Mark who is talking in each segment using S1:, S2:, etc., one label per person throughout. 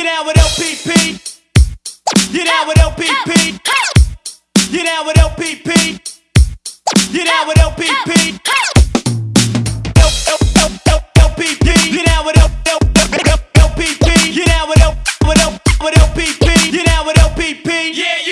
S1: Get down with LPP. Get down with LPP. Get down with LPP. Get down with LPP. LPP. Get down with LPP. Get down with LPP. Get down with LPP. Yeah,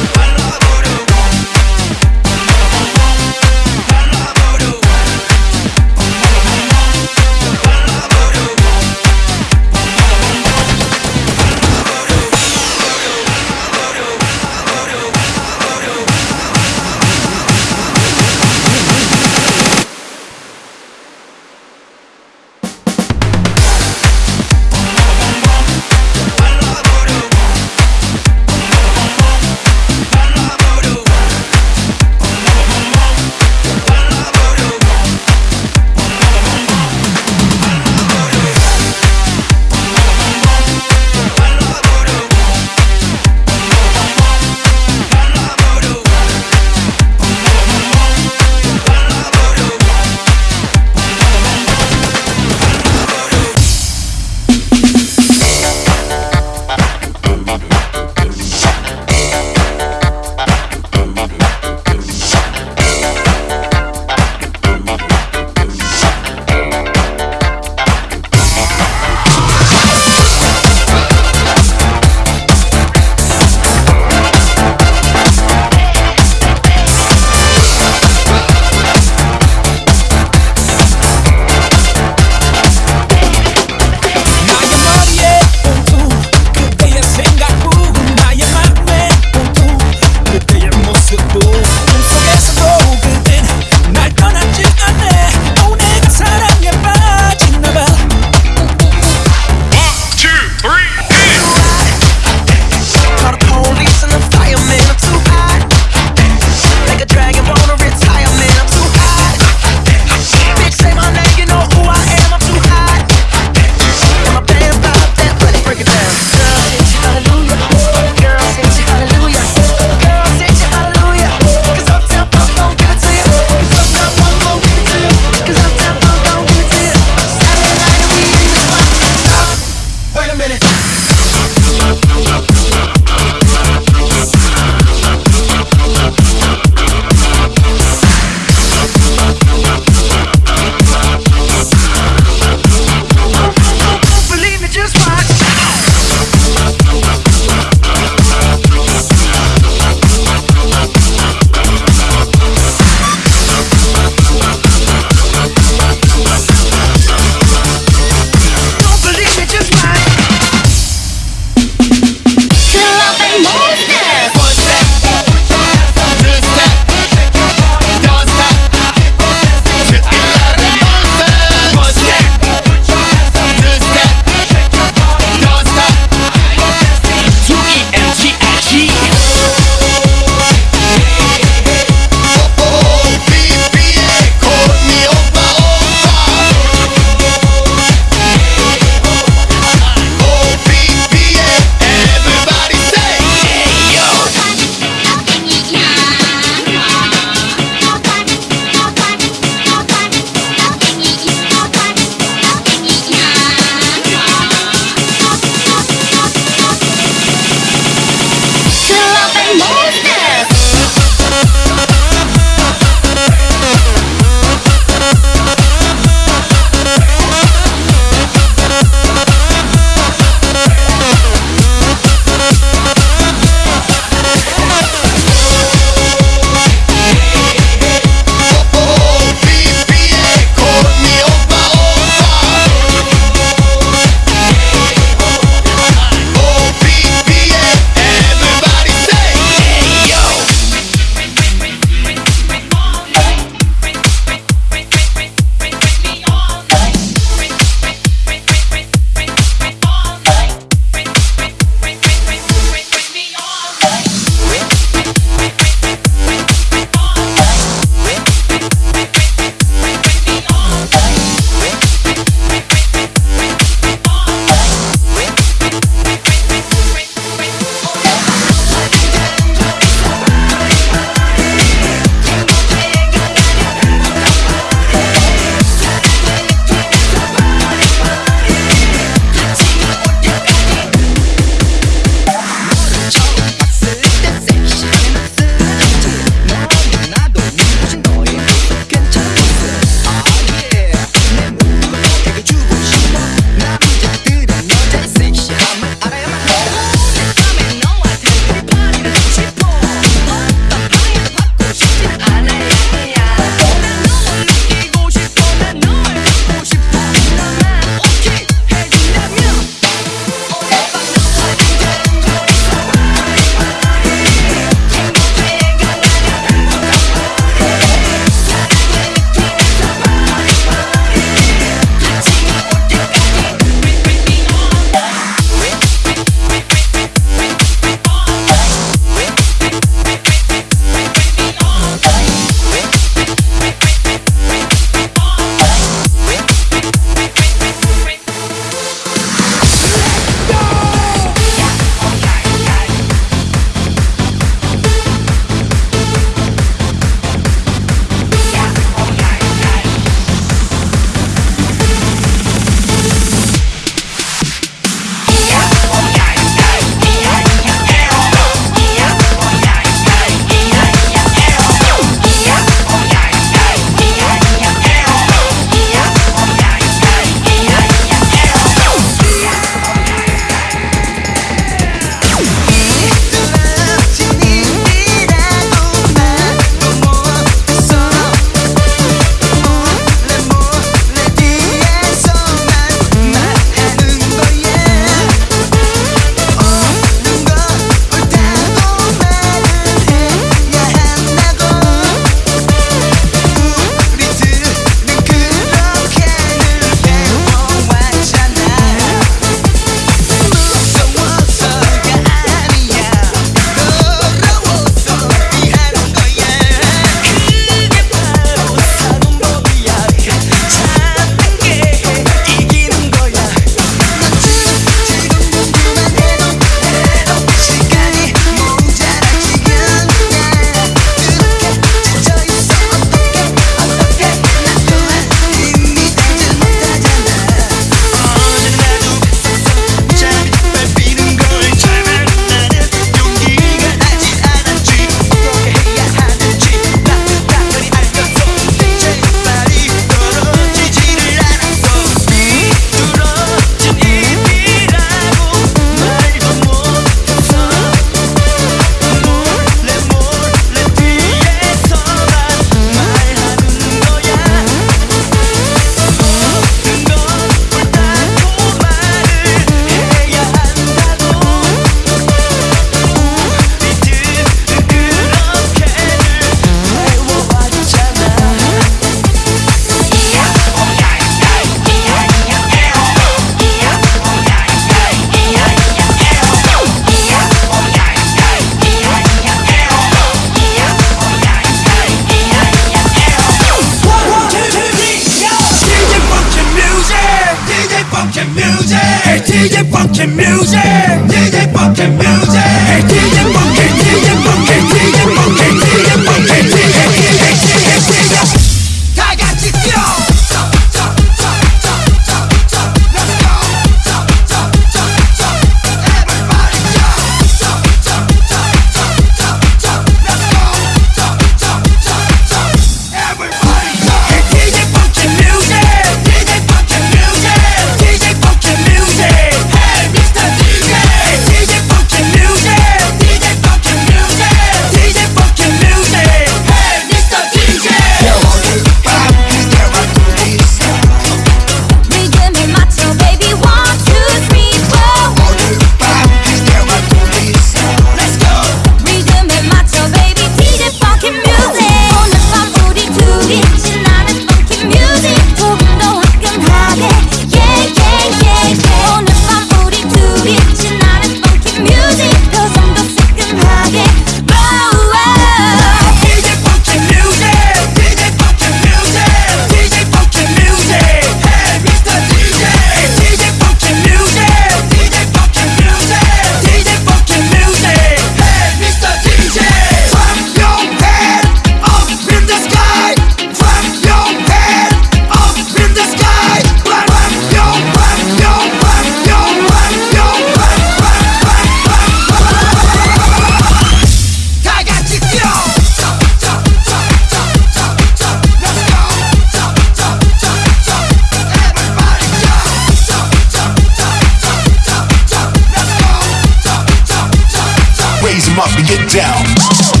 S2: them up get down.